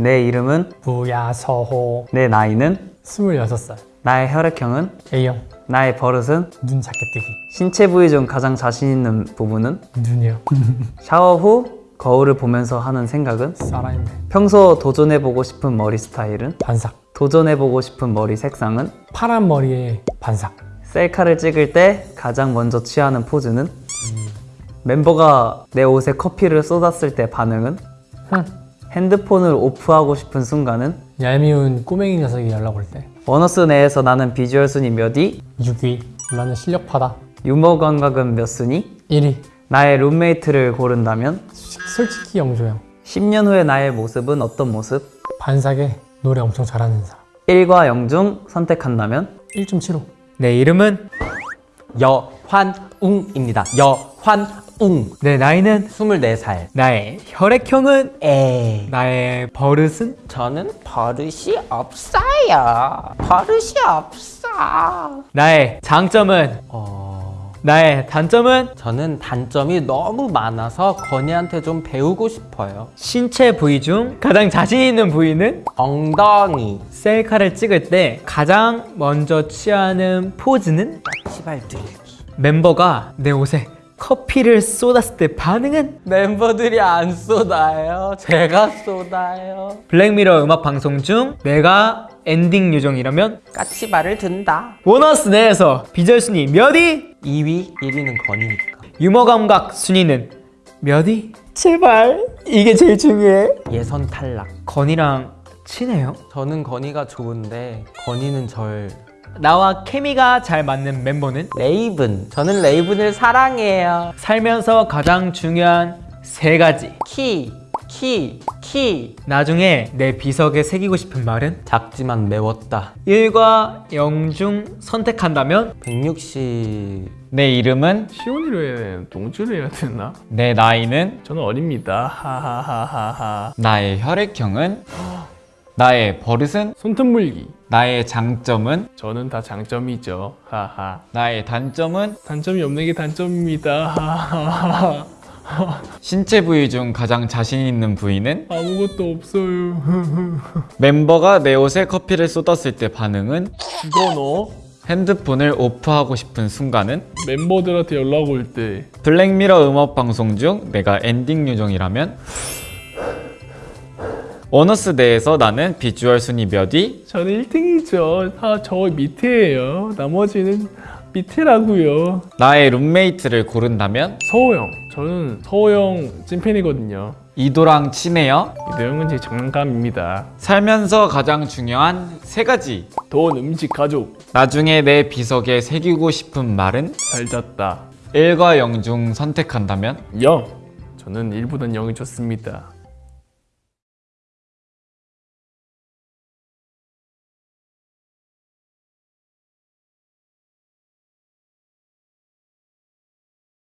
내 이름은 무야서호. 내 나이는 26살. 나의 혈액형은 A형. 나의 버릇은 눈 작게 뜨기. 신체 부위 중 가장 자신 있는 부분은 눈이요. 샤워 후 거울을 보면서 하는 생각은 살아있네 평소 도전해보고 싶은 머리 스타일은 반삭. 도전해보고 싶은 머리 색상은 파란 머리에 반삭. 셀카를 찍을 때 가장 먼저 취하는 포즈는? 멤버가 내 옷에 커피를 쏟았을 때 반응은? 흥 핸드폰을 off하고 싶은 순간은 얄미운 꼬맹이 녀석이 연락 올 때 원어스 내에서 나는 비주얼 순위 몇 위? 6위 나는 실력파다 유머 감각은 몇 순위? 1위 나의 룸메이트를 고른다면 솔직히 영조 형 10년 후의 나의 모습은 어떤 모습? 반삭에 노래 엄청 잘하는 사람 1과 0 중 선택한다면 1.75내 이름은 여환웅입니다. 여환웅. 내 나이는 24살. 나의 혈액형은 에. 나의 버릇은 저는 버릇이 없어요. 버릇이 없어. 나의 장점은 어... 나의 단점은 저는 단점이 너무 많아서 건이한테 좀 배우고 싶어요. 신체 부위 중 가장 자신 있는 부위는 엉덩이. 셀카를 찍을 때 가장 먼저 취하는 포즈는 시발 들기. 멤버가 내 옷에 커피를 쏟았을 때 반응은 멤버들이 안 쏟아요. 제가 쏟아요. Black Mirror 음악 방송 중 내가 엔딩 요정이라면 까치발을 든다. 원어스 내에서 비주얼 순위 몇 위? 2위, 1위는 건이니까. 유머 감각 순위는 몇 위? 제발 이게 제일 중요해 예선 탈락. 건이랑 친해요? 저는 건이가 좋은데 건이는 절 나와 케미가 잘 맞는 멤버는 레이븐. 저는 레이븐을 사랑해요. 살면서 가장 중요한 세 가지 키, 키, 키. 나중에 내 비석에 새기고 싶은 말은 작지만 매웠다. 1과 0 중 선택한다면 160. 내 이름은 시온이로 해야 되나? 동주로 해야 되나? 내 나이는 저는 어립니다. 하하하하하. 나의 혈액형은 나의 버릇은 손톱 물기. 나의 장점은 저는 다 장점이죠. 하하. 나의 단점은 단점이 없는 게 단점입니다. 하하하하. 신체 부위 중 가장 자신 있는 부위는 아무것도 없어요. 멤버가 내 옷에 커피를 쏟았을 때 반응은 이거 너 핸드폰을 off하고 싶은 순간은 멤버들한테 연락 올 때 블랙미러 음악 방송 중 내가 엔딩 요정이라면 원어스 내에서 나는 비주얼 순위 몇 위? 저는 1등이죠. 다 저 밑에예요. 나머지는 밑에라고요. 나의 룸메이트를 고른다면 서호영. 저는 서호영 찐팬이거든요. 이도랑 친해요? 이 내용은 제 장난감입니다. 살면서 가장 중요한 세 가지 돈, 음식, 가족. 나중에 내 비석에 새기고 싶은 말은 잘 잤다. 1과 0 중 선택한다면 0. 저는 1보단 0이 좋습니다.